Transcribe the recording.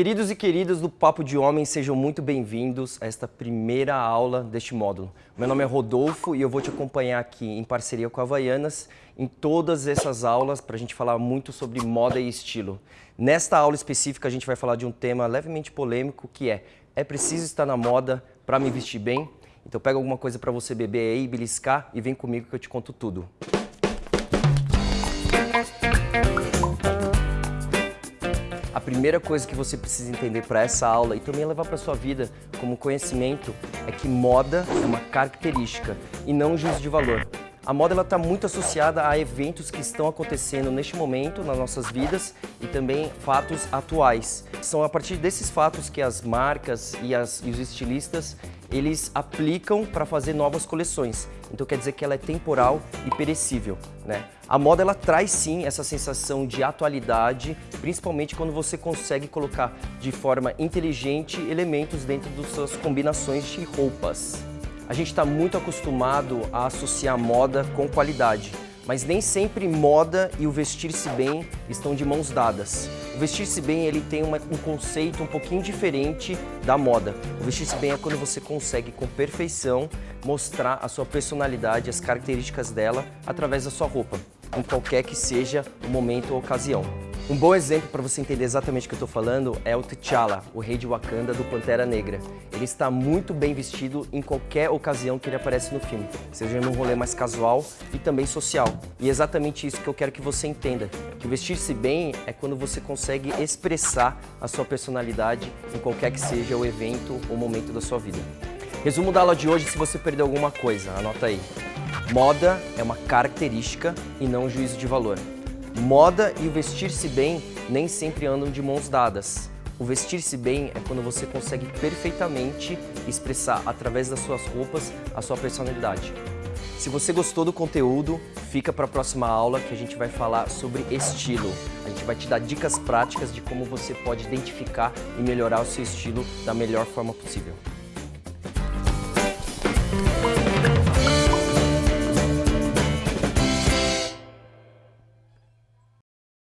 Queridos e queridas do Papo de Homem, sejam muito bem-vindos a esta primeira aula deste módulo. Meu nome é Rodolfo e eu vou te acompanhar aqui em parceria com a Havaianas em todas essas aulas para a gente falar muito sobre moda e estilo. Nesta aula específica a gente vai falar de um tema levemente polêmico que é é preciso estar na moda para me vestir bem? Então pega alguma coisa para você beber aí, beliscar e vem comigo que eu te conto tudo. A primeira coisa que você precisa entender para essa aula e também levar para sua vida como conhecimento é que moda é uma característica e não um juízo de valor. A moda está muito associada a eventos que estão acontecendo neste momento nas nossas vidas e também fatos atuais. São a partir desses fatos que as marcas e, as, e os estilistas eles aplicam para fazer novas coleções. Então quer dizer que ela é temporal e perecível. Né? A moda ela traz sim essa sensação de atualidade, principalmente quando você consegue colocar de forma inteligente elementos dentro das suas combinações de roupas. A gente está muito acostumado a associar moda com qualidade, mas nem sempre moda e o vestir-se bem estão de mãos dadas. O vestir-se bem ele tem uma, um conceito um pouquinho diferente da moda. O vestir-se bem é quando você consegue com perfeição mostrar a sua personalidade, as características dela através da sua roupa, em qualquer que seja o momento ou ocasião. Um bom exemplo para você entender exatamente o que eu estou falando é o T'Challa, o rei de Wakanda do Pantera Negra. Ele está muito bem vestido em qualquer ocasião que ele aparece no filme, seja num rolê mais casual e também social. E é exatamente isso que eu quero que você entenda, que vestir-se bem é quando você consegue expressar a sua personalidade em qualquer que seja o evento ou momento da sua vida. Resumo da aula de hoje, se você perdeu alguma coisa, anota aí. Moda é uma característica e não um juízo de valor. Moda e o vestir-se bem nem sempre andam de mãos dadas. O vestir-se bem é quando você consegue perfeitamente expressar através das suas roupas a sua personalidade. Se você gostou do conteúdo, fica para a próxima aula que a gente vai falar sobre estilo. A gente vai te dar dicas práticas de como você pode identificar e melhorar o seu estilo da melhor forma possível.